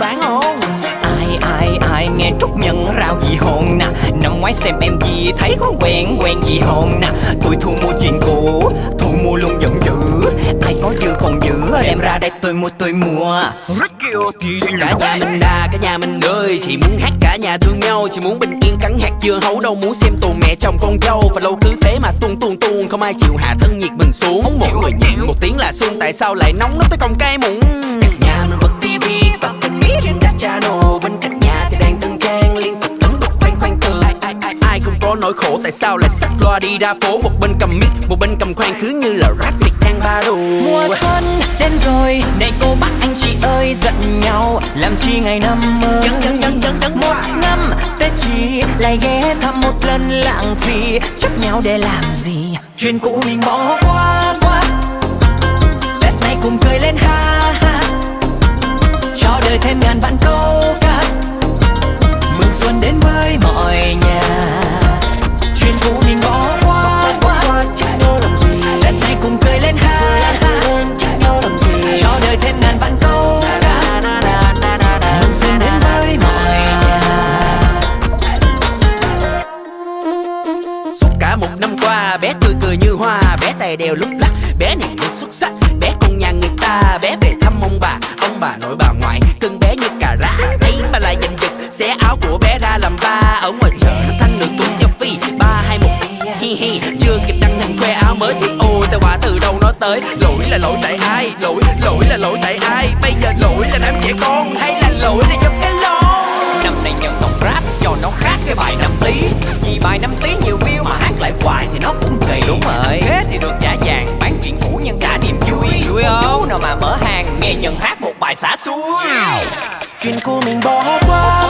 bán không? Ai ai ai nghe Trúc Nhân rao gì hồn nè. Năm ngoái xem em gì thấy có quen quen gì hồn nè. Tôi thu mua chuyện cũ Thu mua luôn giận dữ. Ai có dư còn giữ Đem ra đây tôi mua tôi mua. Cả nhà mình đà, cả nhà mình ơi Chỉ muốn hát cả nhà thương nhau Chỉ muốn bình yên cắn hạt dưa. Hấu Đâu muốn xem tù mẹ chồng con dâu. Và lâu cứ thế mà tuôn tuôn tuôn. Không ai chịu hạ thân nhiệt mình xuống. Một người nhịn một tiếng là xuân. Tại sao lại nóng nó tới còng cay mụn nỗi khổ Tại sao lại xách loa đi ra phố? Một bên cầm mic, một bên cầm khoan Cứ như là rap mic đang ba đồ. Mùa xuân đến rồi Này cô bác anh chị ơi giận nhau Làm chi ngày năm mới? Dần dần dần dần dần Một năm Tết chỉ lại ghé thăm một lần lãng phí Chấp nhau để làm gì? Chuyện cũ mình bỏ qua qua. Tết này cùng cười lên ha ha. Cho đời thêm ngàn vạn câu cả một năm qua, bé tươi cười như hoa, Bé tay đeo lúc lắc, Bé này rất xuất sắc, Bé con nhà người ta, Bé về thăm ông bà Ông bà nội bà ngoại, Cưng bé như cà rá, ấy mà lại giành giật, Xé áo của bé ra làm ba Ở ngoài chợ nó thanh được túi selfie, Ba hai một, hi hi, Chưa kịp đăng hình khoe áo mới Thì ôi tao quả từ đâu nó tới, Lỗi là lỗi tại ai, Lỗi lỗi là lỗi tại ai, Bây giờ lỗi là đám trẻ con, Hay là lỗi là Nhận hát một bài xả xuống. Chuyện cũ mình bỏ qua.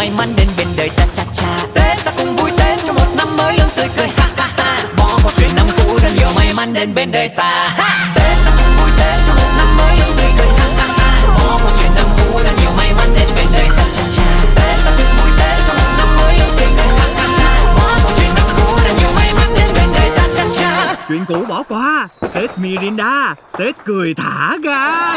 May mắn đến bên đời ta cha cha. Tết ta cùng vui Tết cho một năm mới luôn tươi cười, ha ha ha. Bỏ qua chuyện năm cũ đã nhiều may mắn đến bên đời ta. Ha. Tết ta cùng vui Tết cho một năm mới luôn tươi cười, ha ha ha. Bỏ qua chuyện năm cũ đã nhiều may mắn đến bên đời ta cha cha. Tết ta cùng vui Tết cho một năm mới luôn tươi cười, ha ha ha. Bỏ qua chuyện năm cũ đã nhiều may mắn đến bên đời ta cha cha. Chuyện cũ bỏ qua. Tết Mirinda. Tết cười thả ga.